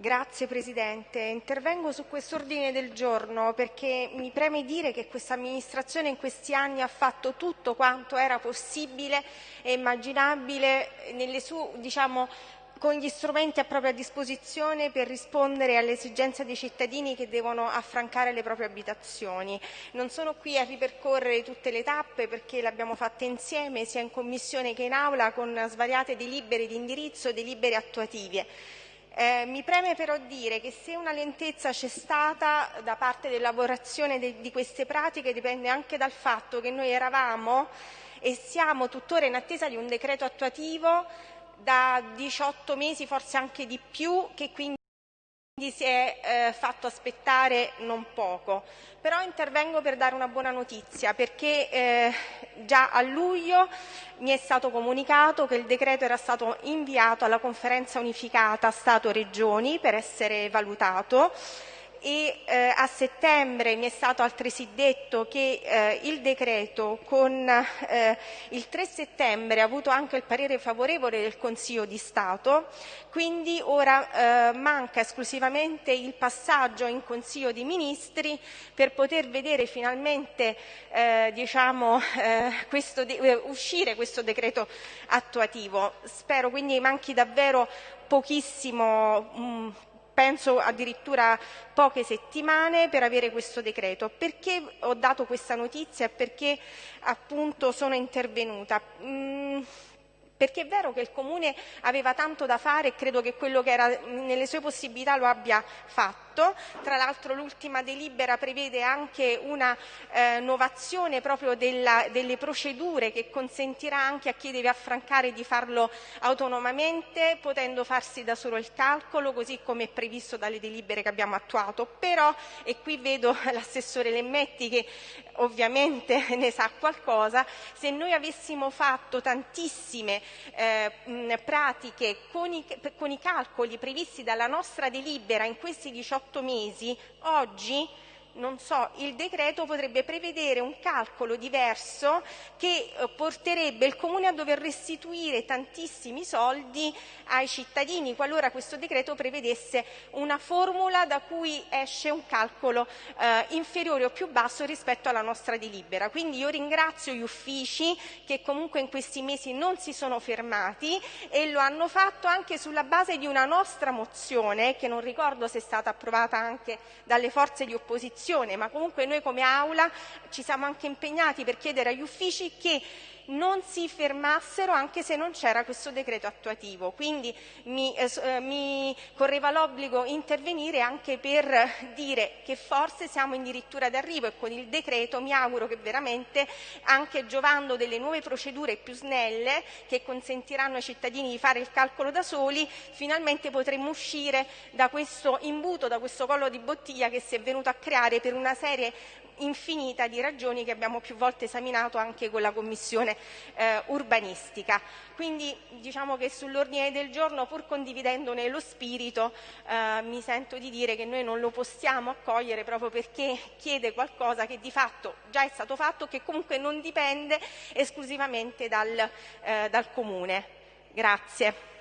Grazie Presidente. Intervengo su quest'ordine del giorno perché mi preme dire che questa amministrazione in questi anni ha fatto tutto quanto era possibile e immaginabile su, diciamo, con gli strumenti a propria disposizione per rispondere alle esigenze dei cittadini che devono affrancare le proprie abitazioni. Non sono qui a ripercorrere tutte le tappe perché le abbiamo fatte insieme sia in Commissione che in Aula con svariate delibere di indirizzo delibere attuative. Eh, mi preme però dire che se una lentezza c'è stata da parte dell'elaborazione de di queste pratiche dipende anche dal fatto che noi eravamo e siamo tuttora in attesa di un decreto attuativo da 18 mesi, forse anche di più, che quindi si è eh, fatto aspettare non poco. Però intervengo per dare una buona notizia perché eh, già a luglio mi è stato comunicato che il decreto era stato inviato alla conferenza unificata Stato-Regioni per essere valutato e eh, a settembre mi è stato altresì detto che eh, il decreto con eh, il 3 settembre ha avuto anche il parere favorevole del Consiglio di Stato, quindi ora eh, manca esclusivamente il passaggio in Consiglio di Ministri per poter vedere finalmente eh, diciamo, eh, questo uscire questo decreto attuativo. Spero quindi manchi davvero pochissimo, mh, mm, penso addirittura poche settimane per avere questo decreto. Perché ho dato questa notizia e perché appunto sono intervenuta? Perché è vero che il Comune aveva tanto da fare e credo che quello che era nelle sue possibilità lo abbia fatto. Tra l'altro l'ultima delibera prevede anche una eh, novazione proprio della, delle procedure che consentirà anche a chi deve affrancare di farlo autonomamente, potendo farsi da solo il calcolo, così come è previsto dalle delibere che abbiamo attuato. Però, e qui vedo l'assessore Lemmetti che ovviamente ne sa qualcosa, se noi avessimo fatto tantissime eh, pratiche con i, con i calcoli previsti dalla nostra delibera in questi 18 18 mesi, oggi so, il decreto potrebbe prevedere un calcolo diverso che eh, porterebbe il Comune a dover restituire tantissimi soldi ai cittadini qualora questo decreto prevedesse una formula da cui esce un calcolo eh, inferiore o più basso rispetto alla nostra delibera. Quindi io ringrazio gli uffici che comunque in questi mesi non si sono fermati e lo hanno fatto anche sulla base di una nostra mozione che non ricordo se è stata approvata anche dalle forze di opposizione Commissione, ma comunque noi come Aula ci siamo anche impegnati per chiedere agli uffici che non si fermassero anche se non c'era questo decreto attuativo. Quindi mi, eh, eh mi correva l'obbligo intervenire anche per dire che forse siamo addirittura d'arrivo e con il decreto mi auguro che veramente anche giovando delle nuove procedure più snelle che consentiranno ai cittadini di fare il calcolo da soli, finalmente potremo uscire da questo imbuto, da questo collo di bottiglia che si è venuto a creare per una serie infinita di ragioni che abbiamo più volte esaminato anche con la Commissione eh, urbanistica. Quindi diciamo che sull'ordine del giorno, pur condividendone lo spirito, eh, mi sento di dire che noi non lo possiamo accogliere proprio perché chiede qualcosa che di fatto già è stato fatto che comunque non dipende esclusivamente dal, eh, dal Comune. Grazie.